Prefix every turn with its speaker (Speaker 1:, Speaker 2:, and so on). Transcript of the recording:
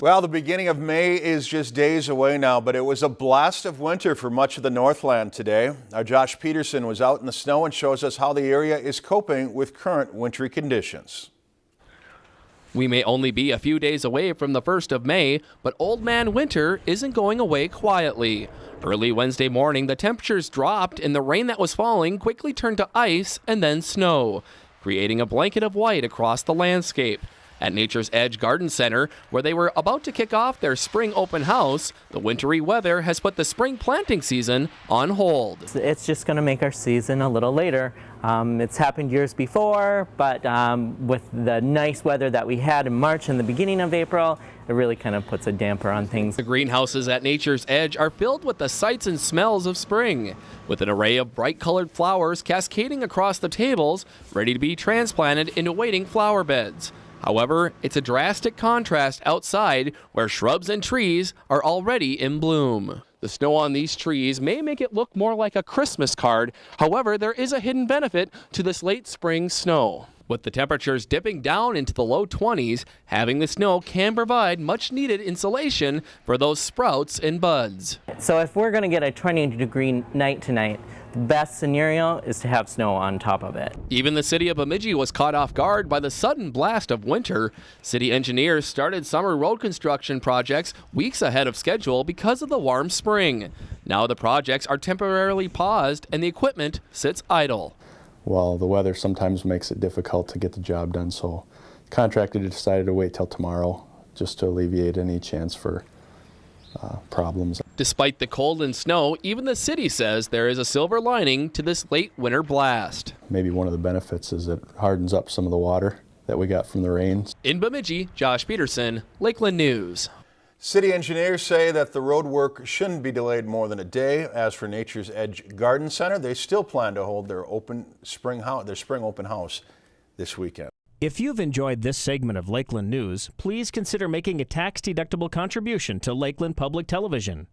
Speaker 1: Well, the beginning of May is just days away now, but it was a blast of winter for much of the Northland today. Our Josh Peterson was out in the snow and shows us how the area is coping with current wintry conditions.
Speaker 2: We may only be a few days away from the 1st of May, but Old Man Winter isn't going away quietly. Early Wednesday morning, the temperatures dropped and the rain that was falling quickly turned to ice and then snow, creating a blanket of white across the landscape. At Nature's Edge Garden Center, where they were about to kick off their spring open house, the wintry weather has put the spring planting season on hold.
Speaker 3: It's just going to make our season a little later. Um, it's happened years before, but um, with the nice weather that we had in March and the beginning of April, it really kind of puts a damper on things.
Speaker 2: The greenhouses at Nature's Edge are filled with the sights and smells of spring, with an array of bright colored flowers cascading across the tables, ready to be transplanted into waiting flower beds. However, it's a drastic contrast outside where shrubs and trees are already in bloom. The snow on these trees may make it look more like a Christmas card. However, there is a hidden benefit to this late spring snow. With the temperatures dipping down into the low 20s, having the snow can provide much needed insulation for those sprouts and buds.
Speaker 3: So if we're going to get a 20 degree night tonight, best scenario is to have snow on top of it.
Speaker 2: Even the city of Bemidji was caught off guard by the sudden blast of winter. City engineers started summer road construction projects weeks ahead of schedule because of the warm spring. Now the projects are temporarily paused and the equipment sits idle.
Speaker 4: Well, the weather sometimes makes it difficult to get the job done, so contractor decided to wait till tomorrow just to alleviate any chance for uh, problems.
Speaker 2: Despite the cold and snow, even the city says there is a silver lining to this late winter blast.
Speaker 4: Maybe one of the benefits is it hardens up some of the water that we got from the rains.
Speaker 2: In Bemidji, Josh Peterson, Lakeland News.
Speaker 1: City engineers say that the road work shouldn't be delayed more than a day. As for Nature's Edge Garden Center, they still plan to hold their open spring house, their spring open house this weekend.
Speaker 5: If you've enjoyed this segment of Lakeland News, please consider making a tax-deductible contribution to Lakeland Public Television.